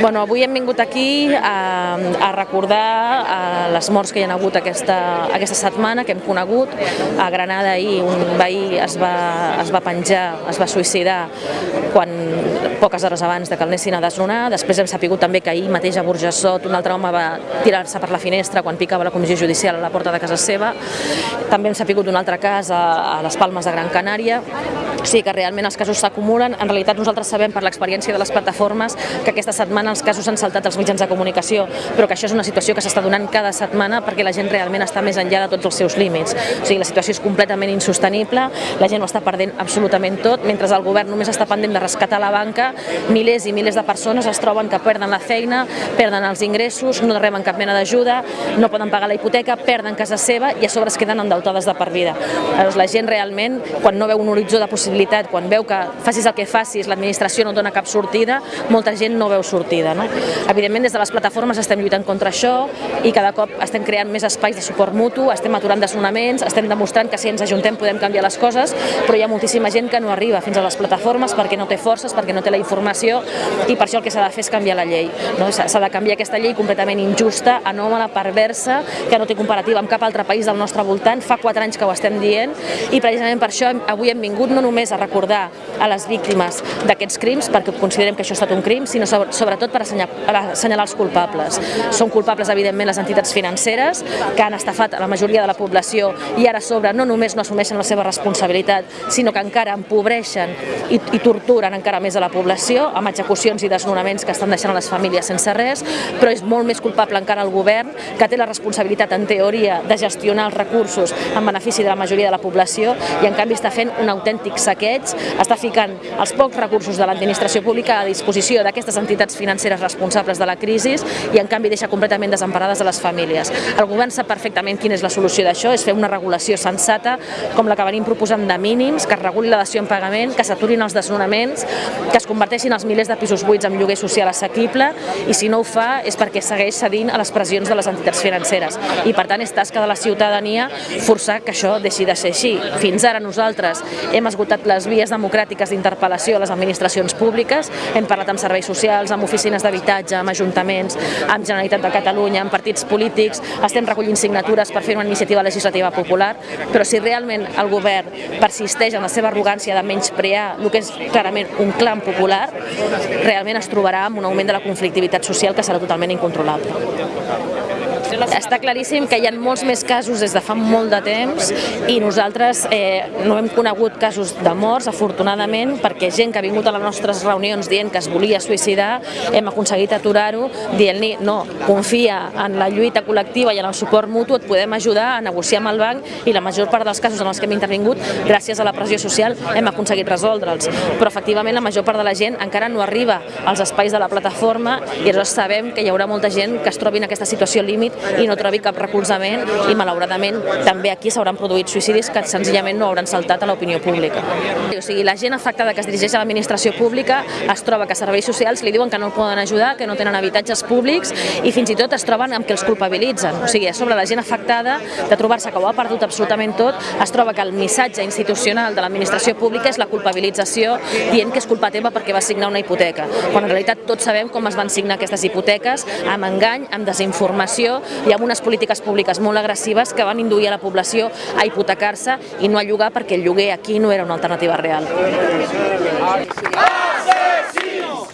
Bueno, avui hem vingut aquí a, a recordar a les morts que hi ha hagut aquesta, aquesta setmana, que hem conegut. A Granada ahir un veí es va, es va penjar, es va suïcidar quan, poques hores abans de que el anessin a desnonar. Després hem sapigut també que ahir mateix a Burjassot un altre home va tirar-se per la finestra quan picava la comissió judicial a la porta de casa seva. També hem sapigut un altre cas a, a les Palmes de Gran Canària. Sigui que realment els casos s'acumulen. En realitat nosaltres sabem per l'experiència de les plataformes que aquesta setmana els casos han saltat als mitjans de comunicació, però que això és una situació que s'està donant cada setmana perquè la gent realment està més enllà de tots els seus límits. O sigui, la situació és completament insostenible, la gent ho està perdent absolutament tot, mentre el govern només està pendent de rescatar la banca, milers i milers de persones es troben que perden la feina, perden els ingressos, no reben cap mena d'ajuda, no poden pagar la hipoteca, perden casa seva i a sobre es queden endeutades de per vida. Llavors, la gent realment, quan no veu un horitzó de possibilitat, quan veu que facis el que facis, l'administració no dona cap sortida, molta gent no veu sortida. No? Evidentment, des de les plataformes estem lluitant contra això i cada cop estem creant més espais de suport mutu, estem aturant desnonaments, estem demostrant que si ens ajuntem podem canviar les coses, però hi ha moltíssima gent que no arriba fins a les plataformes perquè no té forces, perquè no té la informació i per això el que s'ha de fer és canviar la llei. No? S'ha de canviar aquesta llei completament injusta, anòmala, perversa, que no té comparativa amb cap altre país del nostre voltant, fa quatre anys que ho estem dient i precisament per això avui hem vingut no només a recordar a les víctimes d'aquests crims, perquè considerem que això ha estat un crim, sinó sobretot per assenyalar els culpables. Són culpables, evidentment, les entitats financeres, que han estafat la majoria de la població i ara a sobre no només no assumeixen la seva responsabilitat, sinó que encara empobreixen i, i torturen encara més a la població amb execucions i desnonaments que estan deixant les famílies sense res, però és molt més culpable encara el govern, que té la responsabilitat, en teoria, de gestionar els recursos en benefici de la majoria de la població i en canvi està fent un autèntic saqueig, està ficant els pocs recursos de l'administració pública a disposició d'aquestes entitats financeres responsables de la crisi i en canvi deixa completament desemparades a les famílies. El govern sap perfectament quina és la solució d'això, és fer una regulació sensata com la que venim proposant de mínims, que es reguli la dació en pagament, que s'aturin els desnonaments, que es converteixin els milers de pisos buits en lloguer social assequible i si no ho fa és perquè segueix cedint a les pressions de les entitats financeres i per tant és tasca de la ciutadania forçar que això deixi de ser així. Fins ara nosaltres hem esgotat les vies democràtiques d'interpel·lació a les administracions públiques, hem parlat amb serveis socials, amb oficines d'habitatge, amb ajuntaments, amb Generalitat de Catalunya, amb partits polítics, estem recollint signatures per fer una iniciativa legislativa popular, però si realment el govern persisteix en la seva arrogància de menysprear el que és clarament un clam popular, realment es trobarà amb un augment de la conflictivitat social que serà totalment incontrolable. Està claríssim que hi ha molts més casos des de fa molt de temps i nosaltres eh, no hem conegut casos de morts, afortunadament, perquè gent que ha vingut a les nostres reunions dient que es volia suïcidar, hem aconseguit aturar-ho dient-li no, confia en la lluita col·lectiva i en el suport mutu, et podem ajudar a negociar amb el banc i la major part dels casos en els que hem intervingut, gràcies a la pressió social, hem aconseguit resoldre'ls. Però efectivament la major part de la gent encara no arriba als espais de la plataforma i llavors sabem que hi haurà molta gent que es trobi en aquesta situació límit i no trobi cap recolzament i malauradament també aquí s'hauran produït suïcidis que senzillament no hauran saltat a l'opinió pública. O sigui, la gent afectada que es dirigeix a l'administració pública es troba que serveis socials li diuen que no el poden ajudar, que no tenen habitatges públics i fins i tot es troben amb que els culpabilitzen. O sigui, a sobre la gent afectada de trobar-se que ho ha perdut absolutament tot, es troba que el missatge institucional de l'administració pública és la culpabilització dient que és culpa teva perquè vas signar una hipoteca, quan en realitat tots sabem com es van signar aquestes hipoteques, amb engany, amb desinformació i amb unes polítiques públiques molt agressives que van induir a la població a hipotecar-se i no a llogar perquè el lloguer aquí no era una alternativa real. Assassins!